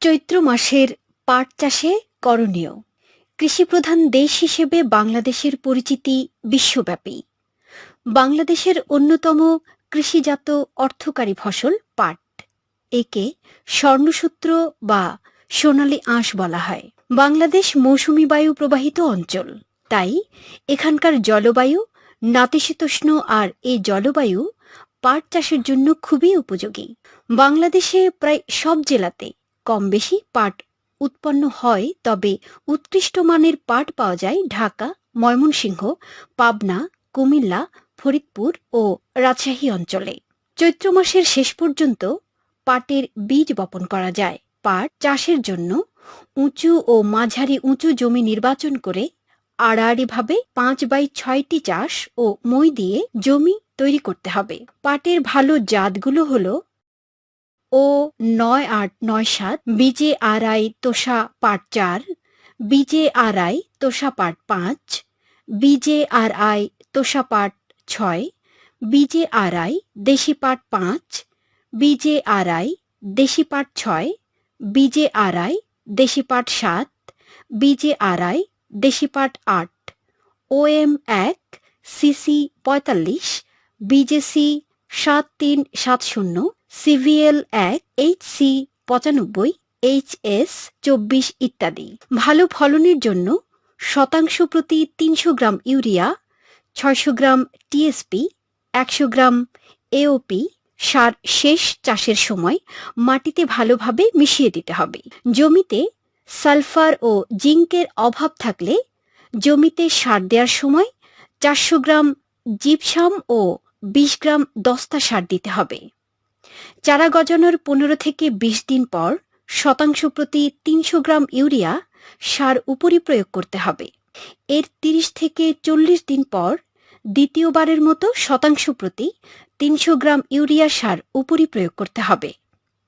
চৈত্র মাসের পাট চাষে করণীয়। কৃষিপ্রধান দেশ হিসেবে বাংলাদেশের পরিচিতি বিশ্বব্যাপী। বাংলাদেশের অন্যতম কৃষিজাত অর্থকারী ফসল পাট। একে স্বর্ণসূত্র বা সোনালী আঁশ বলা হয়। বাংলাদেশ মৌসুমী বায়ু প্রবাহিত অঞ্চল। তাই এখানকার জলবায়ু, নাতিশীতোষ্ণ আর এই জলবায়ু পাট চাষের জন্য খুবই উপযোগী। বাংলাদেশে প্রায় সব জেলাতে কম বেশি পাট উৎপন্ন হয়, তবে উৎকৃষ্ট মানের পাট পাওয়া যায় ঢাকা, ময়মনসিংহ, পাবনা, কুমিল্লা, ফরিদপুর ও রাজশাহী অঞ্চলে। চৈত্র মাসের শেষ পর্যন্ত পাটের বীজ বপন করা যায়। পাট চাষের জন্য উঁচু ও মাঝারি উঁচু জমি নির্বাচন করে আড়াআড়িভাবে পাঁচ বাই ছয়টি চাষ ও মই দিয়ে জমি তৈরি করতে হবে। পাটের ভালো জাতগুলো হলো ও নয় আট নয় সাত বিজে আড়াই তোষা পাট চার, বিজে আড়াই তোষা পাট পাঁচ, বিজে আর আই তোষা পাট ছয়, বিজে আড়াই দেশি পাট পাঁচ, বিজে আড়াই দেশি পাট ছয়, বিজে আড়াই দেশি পাট সাত, বিজে আড়াই দেশি পাট আট। ওএম এক, সিসি পঁয়তাল্লিশ, বিজেসি সাত তিন সাত শূন্য সিভিএল এক, এইচ সি পঁচানব্বই, এইচ এস চব্বিশ ইত্যাদি। ভালো ফলনের জন্য শতাংশ প্রতি তিনশো গ্রাম ইউরিয়া, ছয়শো গ্রাম টিএসপি একশো গ্রাম এওপি সার শেষ চাষের সময় মাটিতে ভালোভাবে মিশিয়ে দিতে হবে। জমিতে সালফার ও জিঙ্কের অভাব থাকলে জমিতে সার দেওয়ার সময় চারশো গ্রাম জিপসাম ও বিশ গ্রাম দস্তা সার দিতে হবে। চারা গজানোর পনেরো থেকে বিশ দিন পর শতাংশ প্রতি তিনশো গ্রাম ইউরিয়া সার উপরি প্রয়োগ করতে হবে। এর তিরিশ থেকে চল্লিশ দিন পর দ্বিতীয়বারের মতো শতাংশ প্রতি তিনশো গ্রাম ইউরিয়া সার উপরি প্রয়োগ করতে হবে।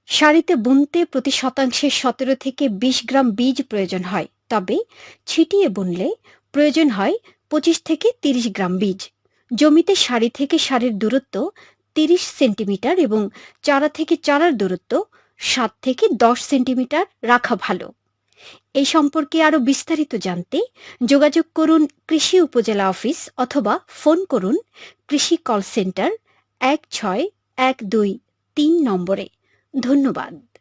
সারিতে বুনতে প্রতি শতাংশে সতেরো থেকে বিশ গ্রাম বীজ প্রয়োজন হয়, তবে ছিটিয়ে বুনলে প্রয়োজন হয় পঁচিশ থেকে তিরিশ গ্রাম বীজ। জমিতে সারি থেকে সারির দূরত্ব তিরিশ সেন্টিমিটার এবং চারা থেকে চারার দূরত্ব সাত থেকে দশ সেন্টিমিটার রাখা ভালো। এই সম্পর্কে আরও বিস্তারিত জানতে যোগাযোগ করুন কৃষি উপজেলা অফিস অথবা ফোন করুন কৃষি কল সেন্টার এক ছয় এক দুই তিন নম্বরে। ধন্যবাদ।